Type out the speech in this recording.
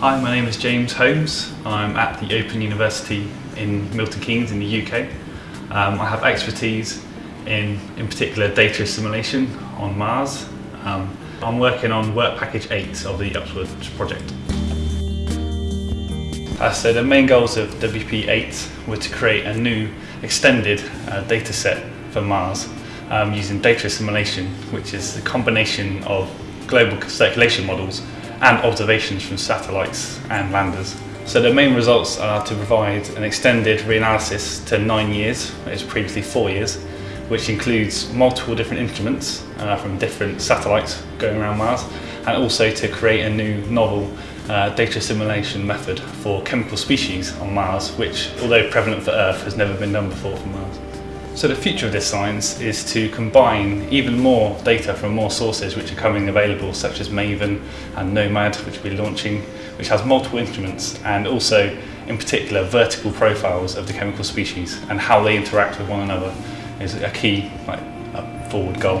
Hi, my name is James Holmes. I'm at the Open University in Milton Keynes in the UK. Um, I have expertise in, in particular, data assimilation on Mars. Um, I'm working on Work Package 8 of the Upwards project. Uh, so the main goals of WP8 were to create a new extended uh, data set for Mars um, using data assimilation, which is a combination of global circulation models and observations from satellites and landers. So the main results are to provide an extended reanalysis to nine years, which is previously four years, which includes multiple different instruments uh, from different satellites going around Mars, and also to create a new novel uh, data simulation method for chemical species on Mars, which, although prevalent for Earth, has never been done before for Mars. So the future of this science is to combine even more data from more sources which are coming available such as Maven and Nomad which we'll be launching which has multiple instruments and also in particular vertical profiles of the chemical species and how they interact with one another is a key like, forward goal.